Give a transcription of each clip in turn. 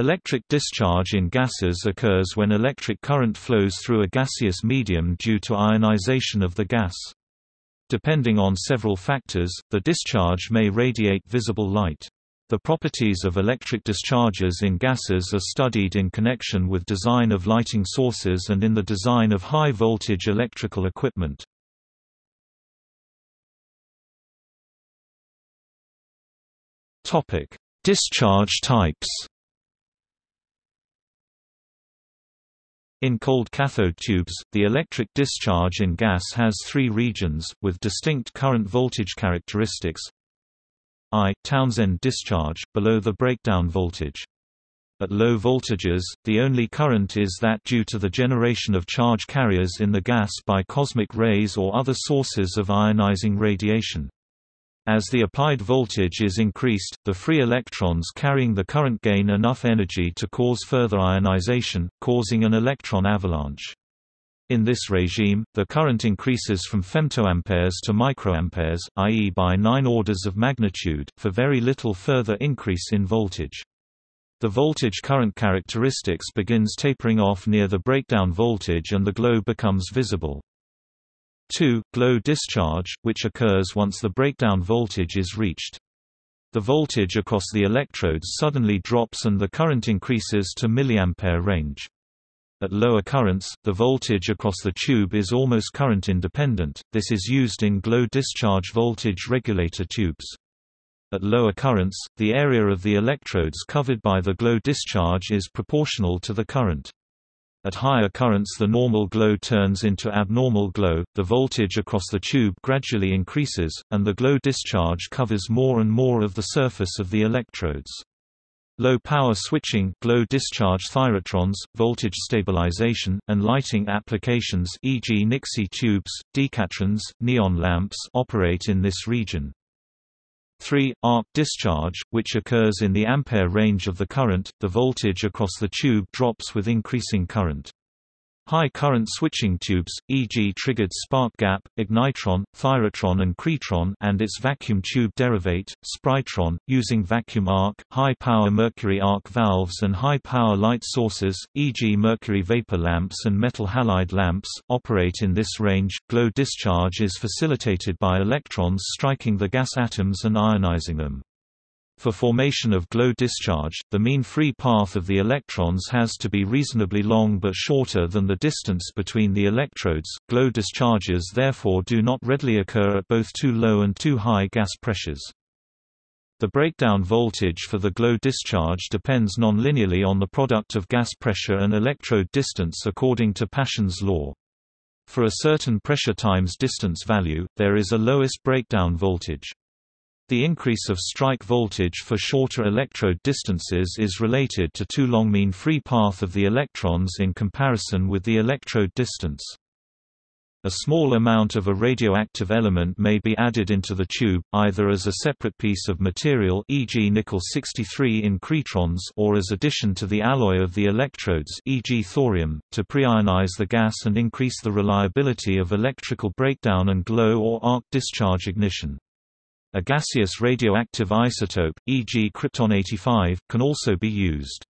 Electric discharge in gases occurs when electric current flows through a gaseous medium due to ionization of the gas. Depending on several factors, the discharge may radiate visible light. The properties of electric discharges in gases are studied in connection with design of lighting sources and in the design of high-voltage electrical equipment. Discharge types In cold cathode tubes, the electric discharge in gas has three regions, with distinct current voltage characteristics. I Townsend discharge, below the breakdown voltage. At low voltages, the only current is that due to the generation of charge carriers in the gas by cosmic rays or other sources of ionizing radiation. As the applied voltage is increased, the free electrons carrying the current gain enough energy to cause further ionization, causing an electron avalanche. In this regime, the current increases from femtoamperes to microamperes, i.e. by 9 orders of magnitude, for very little further increase in voltage. The voltage current characteristics begins tapering off near the breakdown voltage and the glow becomes visible. 2. Glow discharge, which occurs once the breakdown voltage is reached. The voltage across the electrodes suddenly drops and the current increases to milliampere range. At lower currents, the voltage across the tube is almost current independent, this is used in glow discharge voltage regulator tubes. At lower currents, the area of the electrodes covered by the glow discharge is proportional to the current. At higher currents the normal glow turns into abnormal glow, the voltage across the tube gradually increases, and the glow discharge covers more and more of the surface of the electrodes. Low power switching glow discharge thyratrons, voltage stabilization, and lighting applications e.g. Nixie tubes, decatrons, neon lamps operate in this region. 3. Arc discharge, which occurs in the ampere range of the current, the voltage across the tube drops with increasing current. High current switching tubes, e.g. triggered spark gap, ignitron, thyratron and krytron and its vacuum tube derivate, sprytron, using vacuum arc, high-power mercury arc valves and high-power light sources, e.g. mercury vapor lamps and metal halide lamps, operate in this range. Glow discharge is facilitated by electrons striking the gas atoms and ionizing them. For formation of glow discharge, the mean free path of the electrons has to be reasonably long but shorter than the distance between the electrodes. Glow discharges therefore do not readily occur at both too low and too high gas pressures. The breakdown voltage for the glow discharge depends nonlinearly on the product of gas pressure and electrode distance according to Paschen's law. For a certain pressure times distance value, there is a lowest breakdown voltage. The increase of strike voltage for shorter electrode distances is related to too long mean free path of the electrons in comparison with the electrode distance. A small amount of a radioactive element may be added into the tube, either as a separate piece of material e.g. nickel-63 in krytrons or as addition to the alloy of the electrodes e.g. thorium, to preionize the gas and increase the reliability of electrical breakdown and glow or arc discharge ignition. A gaseous radioactive isotope, e.g. krypton-85, can also be used.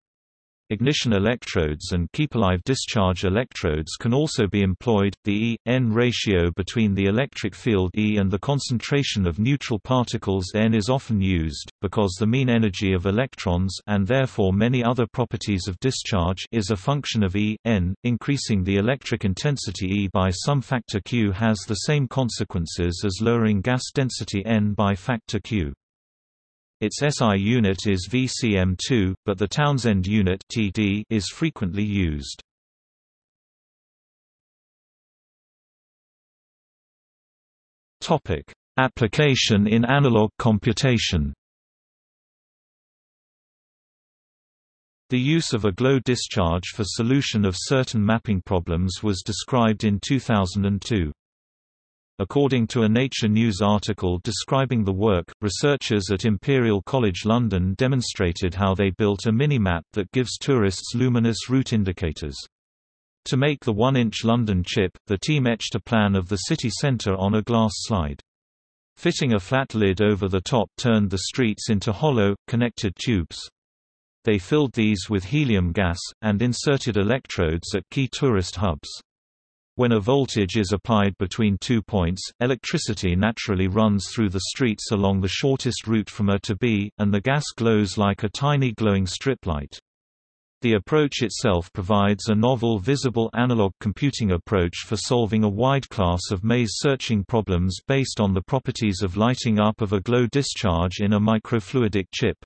Ignition electrodes and keep-alive discharge electrodes can also be employed. The E-N ratio between the electric field E and the concentration of neutral particles N is often used, because the mean energy of electrons and therefore many other properties of discharge is a function of E, N. Increasing the electric intensity E by some factor Q has the same consequences as lowering gas density N by factor Q. Its SI unit is VCM2, but the Townsend unit TD is frequently used. Topic: Application in analog computation. The use of a glow discharge for solution of certain mapping problems was described in 2002. According to a Nature News article describing the work, researchers at Imperial College London demonstrated how they built a mini-map that gives tourists luminous route indicators. To make the 1-inch London chip, the team etched a plan of the city centre on a glass slide. Fitting a flat lid over the top turned the streets into hollow, connected tubes. They filled these with helium gas, and inserted electrodes at key tourist hubs. When a voltage is applied between two points, electricity naturally runs through the streets along the shortest route from A to B, and the gas glows like a tiny glowing strip light. The approach itself provides a novel visible analog computing approach for solving a wide class of maze-searching problems based on the properties of lighting up of a glow discharge in a microfluidic chip.